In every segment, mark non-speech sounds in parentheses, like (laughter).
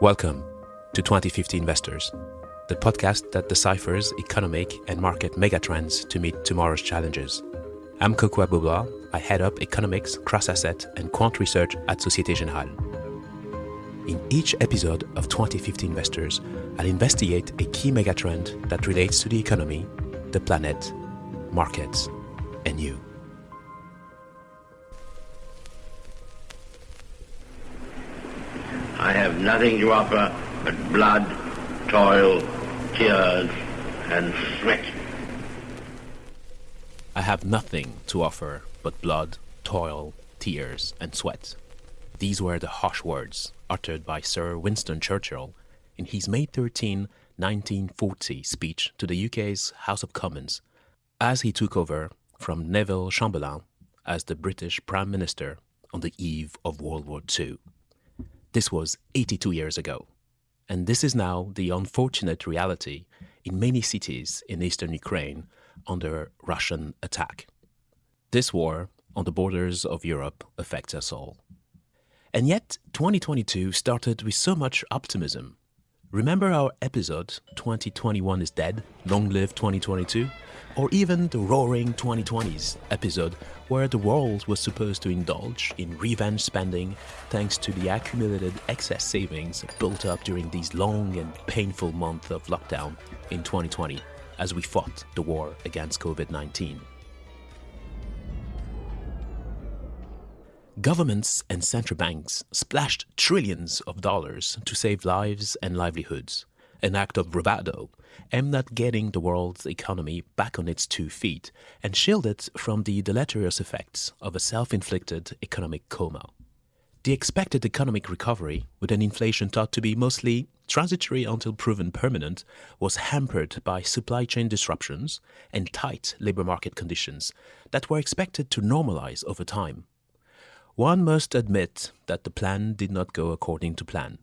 Welcome to 2050 Investors, the podcast that deciphers economic and market megatrends to meet tomorrow's challenges. I'm Kokou Agbo-Bloua. I head up economics, cross-asset, and quant research at Societe Generale. In each episode of 2050 Investors, I'll investigate a key megatrend that relates to the economy, the planet, markets, and you. Nothing to offer but blood, toil, tears, and sweat. I have nothing to offer but blood, toil, tears, and sweat. These were the harsh words uttered by Sir Winston Churchill in his May 13, 1940 speech to the UK's House of Commons as he took over from Neville Chamberlain as the British Prime Minister on the eve of World War II. This was 82 years ago, and this is now the unfortunate reality in many cities in eastern Ukraine under Russian attack. This war on the borders of Europe affects us all. And yet, 2022 started with so much optimism. Remember our episode 2021 is dead, long live 2022? or even the roaring 2020s episode where the world was supposed to indulge in revenge spending thanks to the accumulated excess savings built up during these long and painful months of lockdown in 2020 as we fought the war against COVID 19. Governments and central banks splashed trillions of dollars to save lives and livelihoods an act of bravado aimed at getting the world's economy back on its two feet and shield it from the deleterious effects of a self-inflicted economic coma. The expected economic recovery, with an inflation thought to be mostly transitory until proven permanent, was hampered by supply chain disruptions and tight labor market conditions that were expected to normalize over time. One must admit that the plan did not go according to plan.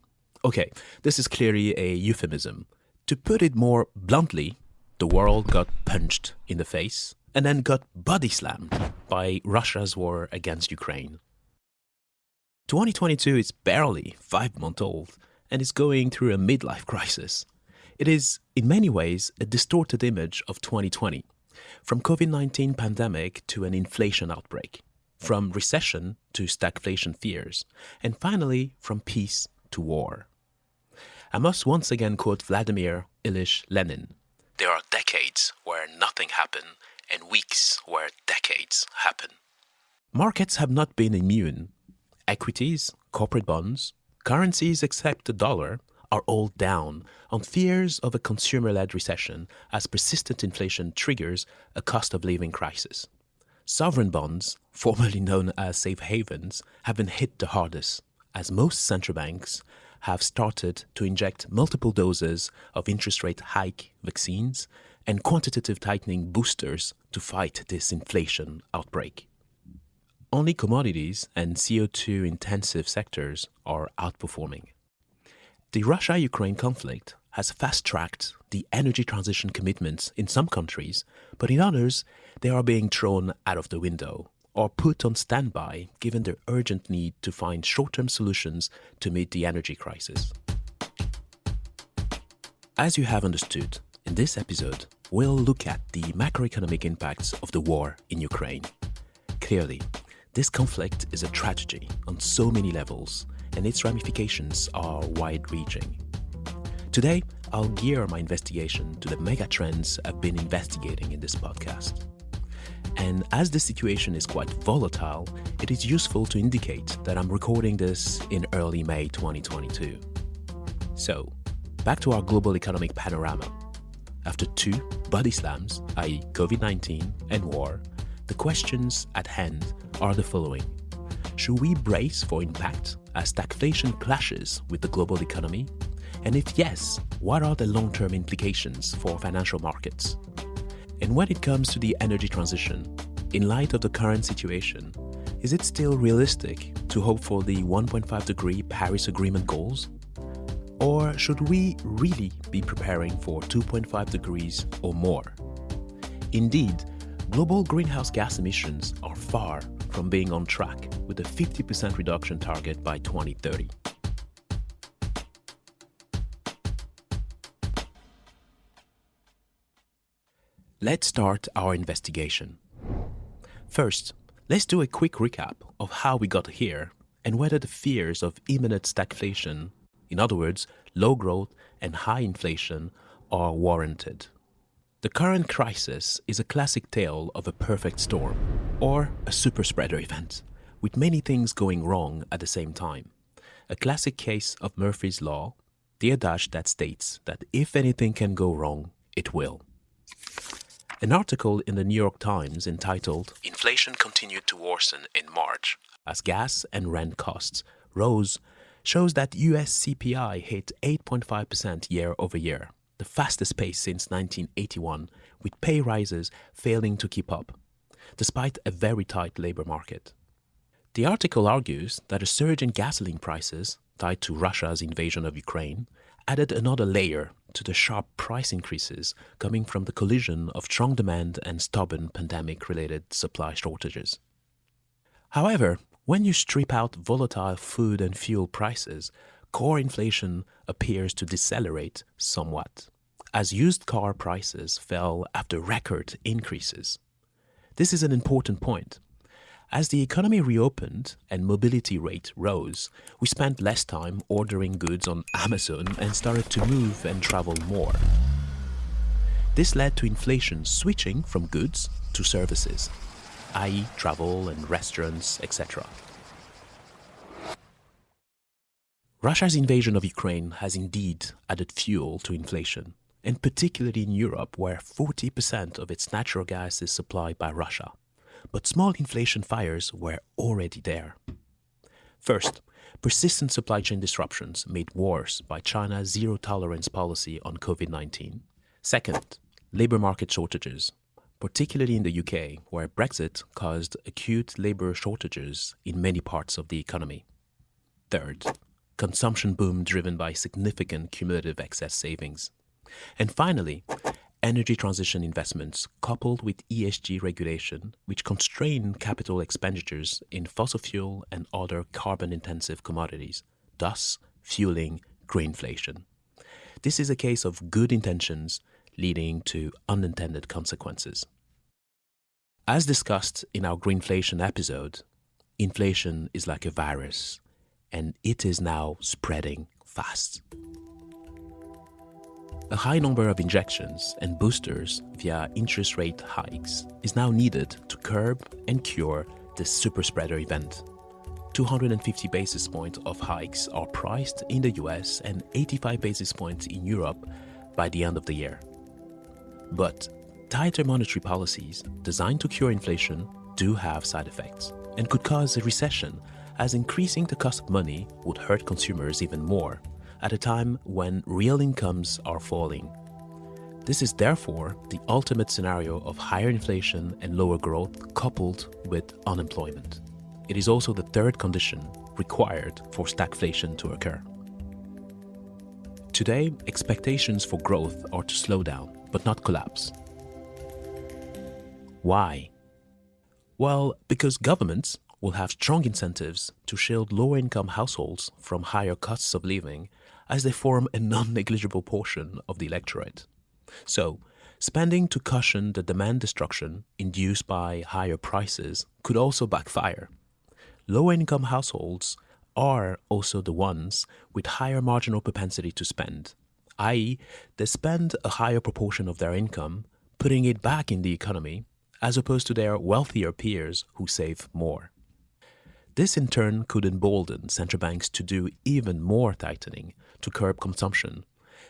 Okay, this is clearly a euphemism. To put it more bluntly, the world got punched in the face and then got body slammed by Russia's war against Ukraine. 2022 is barely five months old and is going through a midlife crisis. It is, in many ways, a distorted image of 2020, from COVID-19 pandemic to an inflation outbreak, from recession to stagflation fears, and finally from peace to war. I must once again quote Vladimir Ilyich Lenin. There are decades where nothing happened and weeks where decades happen. Markets have not been immune. Equities, corporate bonds, currencies except the dollar are all down on fears of a consumer-led recession as persistent inflation triggers a cost of living crisis. Sovereign bonds, formerly known as safe havens, have been hit the hardest as most central banks have started to inject multiple doses of interest rate hike vaccines and quantitative tightening boosters to fight this inflation outbreak. Only commodities and CO2 intensive sectors are outperforming. The Russia Ukraine conflict has fast tracked the energy transition commitments in some countries, but in others, they are being thrown out of the window or put on standby given the urgent need to find short-term solutions to meet the energy crisis. As you have understood, in this episode, we'll look at the macroeconomic impacts of the war in Ukraine. Clearly, this conflict is a tragedy on so many levels, and its ramifications are wide-reaching. Today, I'll gear my investigation to the megatrends I've been investigating in this podcast. And as the situation is quite volatile, it is useful to indicate that I'm recording this in early May 2022. So, back to our global economic panorama. After two body slams, i.e., COVID 19 and war, the questions at hand are the following Should we brace for impact as stagflation clashes with the global economy? And if yes, what are the long term implications for financial markets? And when it comes to the energy transition, in light of the current situation, is it still realistic to hope for the 1.5 degree Paris Agreement goals? Or should we really be preparing for 2.5 degrees or more? Indeed, global greenhouse gas emissions are far from being on track with a 50% reduction target by 2030. Let's start our investigation. First, let's do a quick recap of how we got here and whether the fears of imminent stagflation, in other words, low growth and high inflation, are warranted. The current crisis is a classic tale of a perfect storm, or a super spreader event, with many things going wrong at the same time. A classic case of Murphy's Law, the adage that states that if anything can go wrong, it will. An article in the New York Times entitled Inflation Continued to Worsen in March as Gas and Rent Costs Rose shows that US CPI hit 8.5% year over year the fastest pace since 1981, with pay rises failing to keep up, despite a very tight labor market. The article argues that a surge in gasoline prices, tied to Russia's invasion of Ukraine, added another layer to the sharp price increases coming from the collision of strong demand and stubborn pandemic related supply shortages. However, when you strip out volatile food and fuel prices, core inflation appears to decelerate somewhat, as used car prices fell after record increases. This is an important point. As the economy reopened and mobility rate rose, we spent less time ordering goods on Amazon and started to move and travel more. This led to inflation switching from goods to services, i.e., travel and restaurants, etc. Russia's invasion of Ukraine has indeed added fuel to inflation, and particularly in Europe, where 40% of its natural gas is supplied by Russia. But small inflation fires were already there. First, persistent supply chain disruptions made worse by China's zero tolerance policy on COVID 19. Second, labor market shortages, particularly in the UK, where Brexit caused acute labor shortages in many parts of the economy. Third, consumption boom driven by significant cumulative excess savings. And finally, energy transition investments coupled with ESG regulation, which constrain capital expenditures in fossil fuel and other carbon intensive commodities, thus fueling greenflation. This is a case of good intentions leading to unintended consequences. As discussed in our greenflation episode, inflation is like a virus and it is now spreading fast. A high number of injections and boosters via interest rate hikes is now needed to curb and cure this super spreader event. 250 basis points of hikes are priced in the US and 85 basis points in Europe by the end of the year. But tighter monetary policies designed to cure inflation do have side effects and could cause a recession as increasing the cost of money would hurt consumers even more at a time when real incomes are falling. This is therefore the ultimate scenario of higher inflation and lower growth coupled with unemployment. It is also the third condition required for stagflation to occur. Today, expectations for growth are to slow down, but not collapse. Why? Well, because governments, will have strong incentives to shield lower income households from higher costs of living as they form a non negligible portion of the electorate. So, spending to cushion the demand destruction induced by higher prices could also backfire. Lower income households are also the ones with higher marginal propensity to spend, i.e., they spend a higher proportion of their income, putting it back in the economy, as opposed to their wealthier peers who save more. This in turn could embolden central banks to do even more tightening to curb consumption,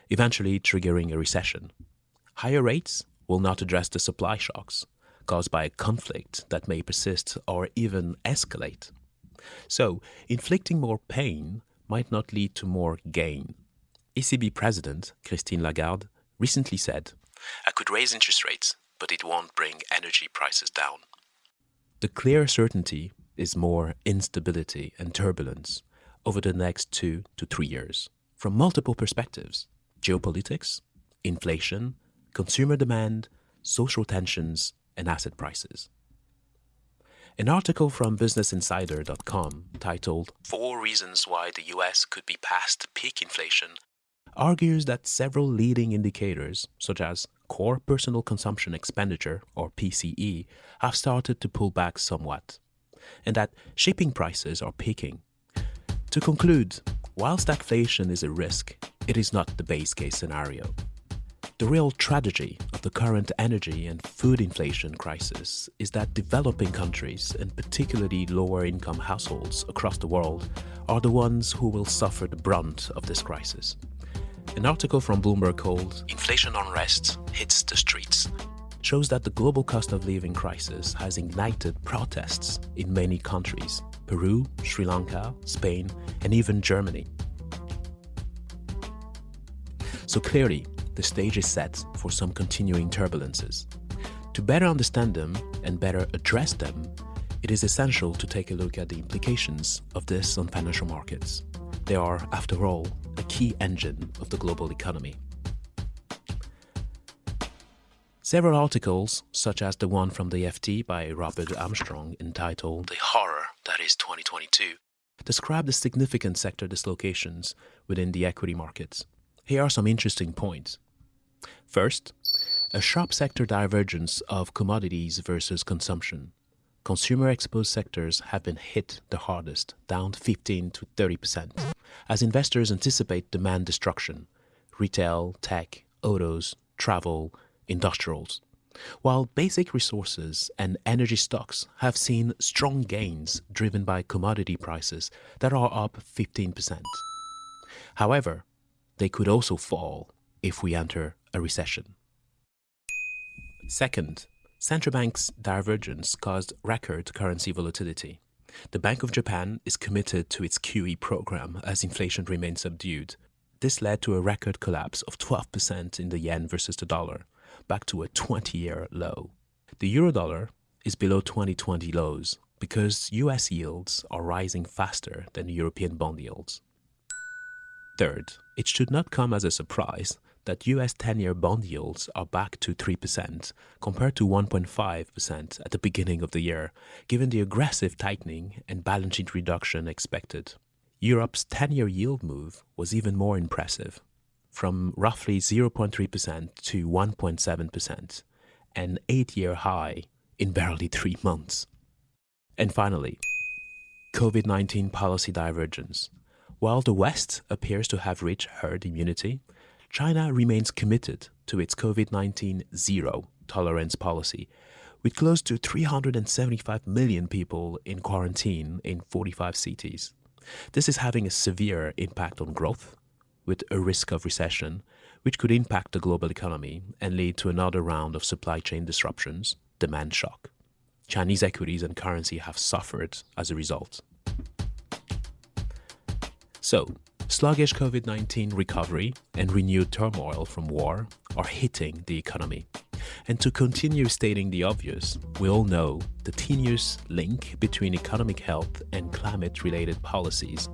eventually triggering a recession. Higher rates will not address the supply shocks caused by a conflict that may persist or even escalate. So, inflicting more pain might not lead to more gain. ECB President Christine Lagarde recently said, I could raise interest rates, but it won't bring energy prices down. The clear certainty is more instability and turbulence over the next two to three years from multiple perspectives geopolitics, inflation, consumer demand, social tensions, and asset prices. An article from BusinessInsider.com titled Four Reasons Why the US Could Be Past Peak Inflation argues that several leading indicators, such as core personal consumption expenditure, or PCE, have started to pull back somewhat, and that shipping prices are peaking. To conclude, while stagflation is a risk, it is not the base case scenario. The real tragedy of the current energy and food inflation crisis is that developing countries, and particularly lower income households across the world, are the ones who will suffer the brunt of this crisis. An article from Bloomberg called Inflation Unrest Hits the Streets shows that the global cost of living crisis has ignited protests in many countries Peru, Sri Lanka, Spain, and even Germany. So clearly, the stage is set for some continuing turbulences. To better understand them and better address them, it is essential to take a look at the implications of this on financial markets. They are, after all, a key engine of the global economy. Several articles, such as the one from the FT by Robert Armstrong entitled The Horror That Is 2022, describe the significant sector dislocations within the equity markets. Here are some interesting points. First, a sharp sector divergence of commodities versus consumption. Consumer exposed sectors have been hit the hardest, down 15 to 30%, as investors anticipate demand destruction retail, tech, autos, travel, industrials. While basic resources and energy stocks have seen strong gains driven by commodity prices that are up 15%. However, they could also fall if we enter a recession. Second, central banks' divergence caused record currency volatility. The Bank of Japan is committed to its QE program as inflation remains subdued. This led to a record collapse of 12% in the yen versus the dollar, back to a 20 year low. The eurodollar is below 2020 lows because US yields are rising faster than European bond yields. Third, it should not come as a surprise that US 10 year bond yields are back to 3% compared to 1.5% at the beginning of the year, given the aggressive tightening and balance sheet reduction expected. Europe's 10 year yield move was even more impressive, from roughly 0.3% to 1.7%, an eight year high in barely three months. And finally, COVID 19 policy divergence. While the West appears to have reached herd immunity, China remains committed to its COVID 19 zero tolerance policy, with close to 375 million people in quarantine in 45 cities. This is having a severe impact on growth, with a risk of recession, which could impact the global economy and lead to another round of supply chain disruptions, demand shock. Chinese equities and currency have suffered as a result. So, Sluggish COVID 19 recovery and renewed turmoil from war are hitting the economy. And to continue stating the obvious, we all know the tenuous link between economic health and climate related policies,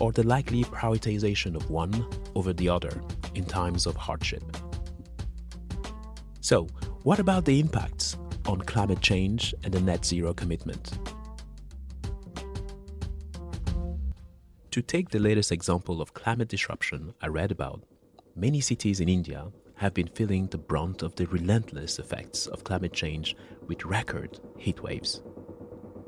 or the likely prioritization of one over the other in times of hardship. So, what about the impacts on climate change and the net zero commitment? To take the latest example of climate disruption I read about, many cities in India have been feeling the brunt of the relentless effects of climate change with record heat waves.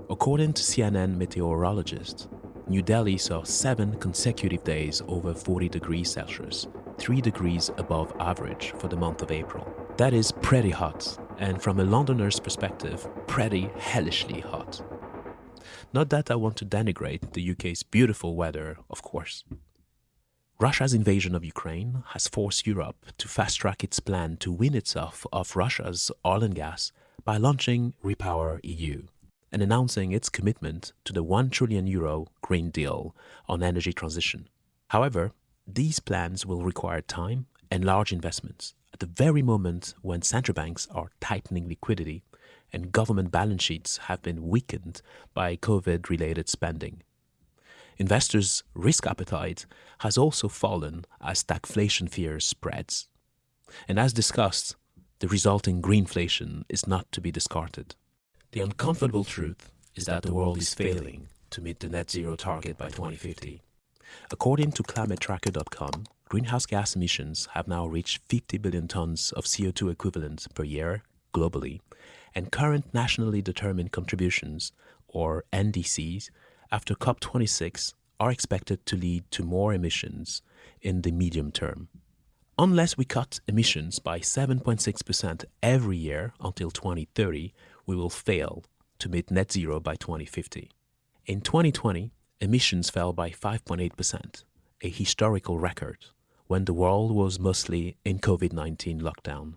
According to CNN meteorologists, New Delhi saw seven consecutive days over 40 degrees Celsius, 3 degrees above average for the month of April. That is pretty hot, and from a Londoner's perspective, pretty hellishly hot. Not that I want to denigrate the UK's beautiful weather, of course. Russia's invasion of Ukraine has forced Europe to fast track its plan to win itself off Russia's oil and gas by launching Repower EU and announcing its commitment to the 1 trillion euro Green Deal on energy transition. However, these plans will require time and large investments at the very moment when central banks are tightening liquidity and government balance sheets have been weakened by COVID related spending. Investors' risk appetite has also fallen as stagflation fears spreads. And as discussed, the resulting greenflation is not to be discarded. The uncomfortable truth is that the world is failing to meet the net zero target by 2050. According to climatetracker.com, greenhouse gas emissions have now reached 50 billion tons of CO2 equivalent per year globally, and current nationally determined contributions, or NDCs, after COP26 are expected to lead to more emissions in the medium term. Unless we cut emissions by 7.6% every year until 2030, we will fail to meet net zero by 2050. In 2020, emissions fell by 5.8%, a historical record, when the world was mostly in COVID 19 lockdown.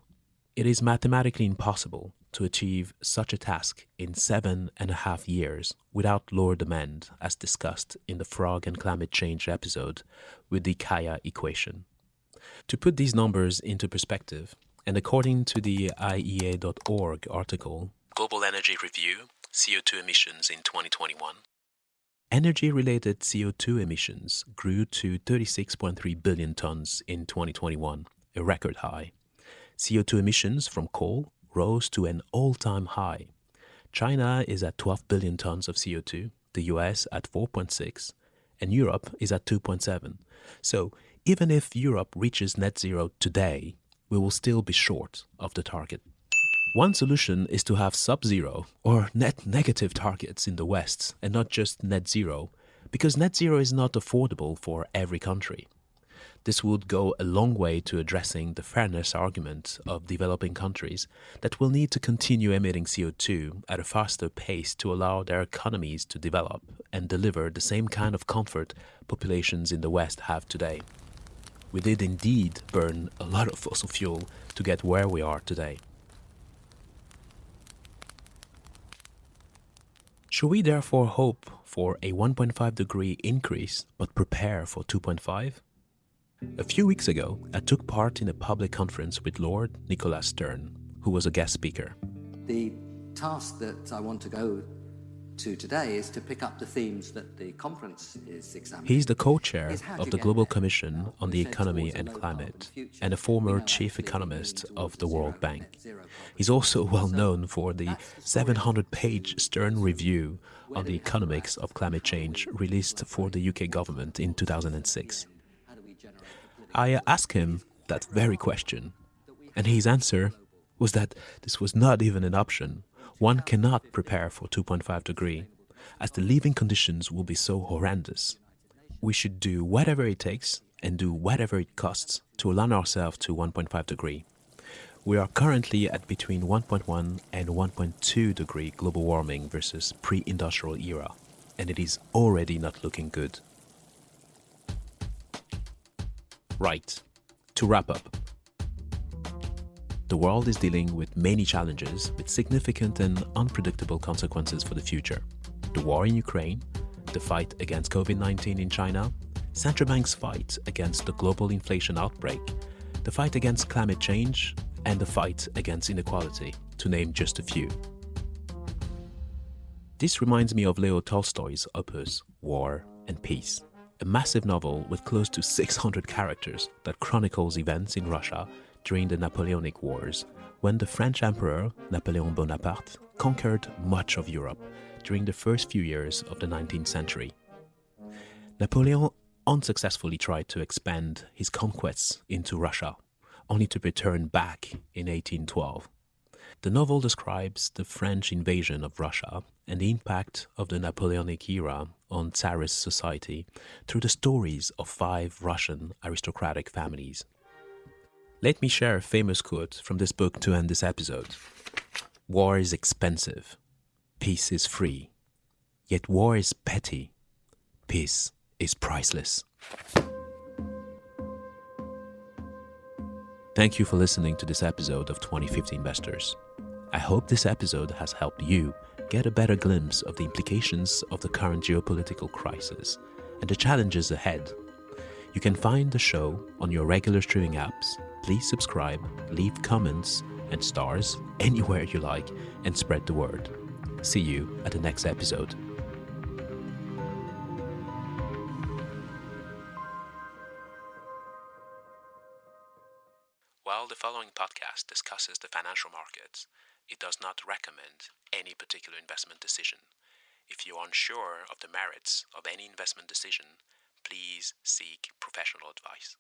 It is mathematically impossible to achieve such a task in seven and a half years without lower demand, as discussed in the Frog and Climate Change episode with the Kaya equation. To put these numbers into perspective, and according to the IEA.org article, Global Energy Review CO2 Emissions in 2021, energy related CO2 emissions grew to 36.3 billion tons in 2021, a record high. CO2 emissions from coal rose to an all time high. China is at 12 billion tons of CO2, the US at 4.6, and Europe is at 2.7. So even if Europe reaches net zero today, we will still be short of the target. One solution is to have sub zero or net negative targets in the West and not just net zero, because net zero is not affordable for every country. This would go a long way to addressing the fairness argument of developing countries that will need to continue emitting CO2 at a faster pace to allow their economies to develop and deliver the same kind of comfort populations in the West have today. We did indeed burn a lot of fossil fuel to get where we are today. Should we therefore hope for a 1.5 degree increase but prepare for 2.5? A few weeks ago, I took part in a public conference with Lord Nicholas Stern, who was a guest speaker. The task that I want to go to today is to pick up the themes that the conference is examining. He's the co-chair of the Global. Commission on the Economy and Climate and a former chief economist of the World Bank. net zero carbon. He's also well known for the that's the story 700-page Stern review on the economics of climate change released for the UK government in 2006. How do we generate the political I asked him that very question, and his answer was that this was not even an option. One cannot prepare for 2.5 degree, as the living conditions will be so horrendous. We should do whatever it takes and do whatever it costs to align ourselves to 1.5 degree. We are currently at between 1.1 and 1.2 degree global warming versus pre-industrial era, and it is already not looking good. Right. To wrap up, the world is dealing with many challenges with significant and unpredictable consequences for the future. The war in Ukraine, the fight against COVID 19 in China, central banks' fight against the global inflation outbreak, the fight against climate change, and the fight against inequality, to name just a few. This reminds me of Leo Tolstoy's opus, War and Peace, a massive novel with close to 600 characters that chronicles events in Russia during the Napoleonic Wars, when the French Emperor Napoleon Bonaparte conquered much of Europe during the first few years of the 19th century. Napoleon unsuccessfully tried to expand his conquests into Russia, only to return back in 1812. The novel describes the French invasion of Russia and the impact of the Napoleonic era on Tsarist society through the stories of five Russian aristocratic families. Let me share a famous quote from this book to end this episode War is expensive, peace is free, yet war is petty, peace is priceless. Thank you for listening to this episode of 2050 Investors. I hope this episode has helped you get a better glimpse of the implications of the current geopolitical crisis and the challenges ahead. You can find the show on your regular streaming apps. Please subscribe, leave comments and stars (laughs) anywhere you like, and spread the word. See you at the next episode. While the following podcast discusses the financial markets, it does not recommend any particular investment decision. If you are unsure of the merits of any investment decision, please seek professional advice.